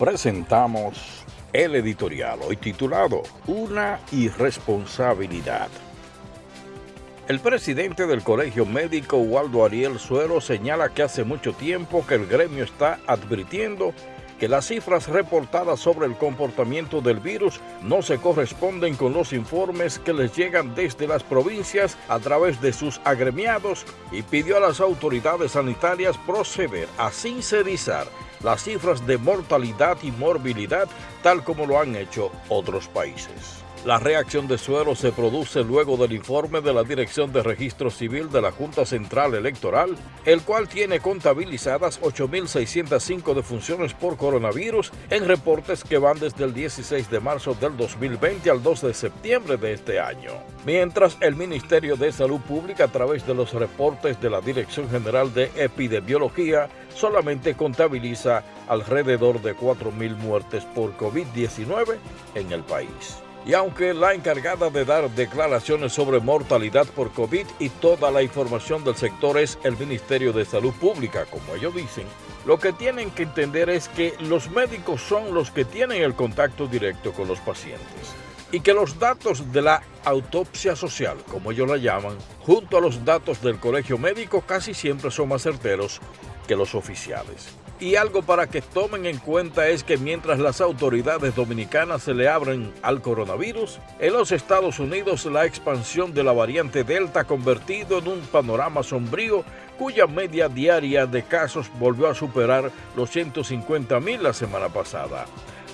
presentamos el editorial hoy titulado Una irresponsabilidad. El presidente del Colegio Médico Waldo Ariel Suero señala que hace mucho tiempo que el gremio está advirtiendo que las cifras reportadas sobre el comportamiento del virus no se corresponden con los informes que les llegan desde las provincias a través de sus agremiados y pidió a las autoridades sanitarias proceder a sincerizar las cifras de mortalidad y morbilidad tal como lo han hecho otros países. La reacción de suero se produce luego del informe de la Dirección de Registro Civil de la Junta Central Electoral, el cual tiene contabilizadas 8.605 defunciones por coronavirus en reportes que van desde el 16 de marzo del 2020 al 2 de septiembre de este año. Mientras el Ministerio de Salud Pública, a través de los reportes de la Dirección General de Epidemiología, solamente contabiliza alrededor de 4.000 muertes por COVID-19 en el país. Y aunque la encargada de dar declaraciones sobre mortalidad por COVID y toda la información del sector es el Ministerio de Salud Pública, como ellos dicen, lo que tienen que entender es que los médicos son los que tienen el contacto directo con los pacientes y que los datos de la autopsia social, como ellos la llaman, junto a los datos del colegio médico casi siempre son más certeros que los oficiales. Y algo para que tomen en cuenta es que mientras las autoridades dominicanas se le abren al coronavirus, en los Estados Unidos la expansión de la variante Delta ha convertido en un panorama sombrío cuya media diaria de casos volvió a superar los 150 mil la semana pasada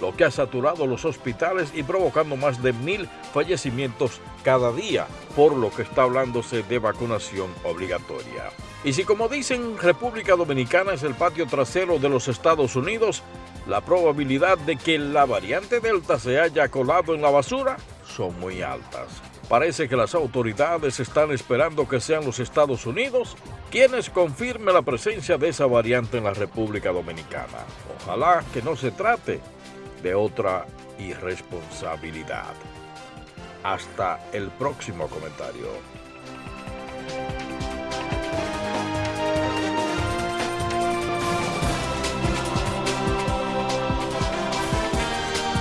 lo que ha saturado los hospitales y provocando más de mil fallecimientos cada día, por lo que está hablándose de vacunación obligatoria. Y si como dicen República Dominicana es el patio trasero de los Estados Unidos, la probabilidad de que la variante Delta se haya colado en la basura son muy altas. Parece que las autoridades están esperando que sean los Estados Unidos quienes confirmen la presencia de esa variante en la República Dominicana. Ojalá que no se trate de otra irresponsabilidad. Hasta el próximo comentario.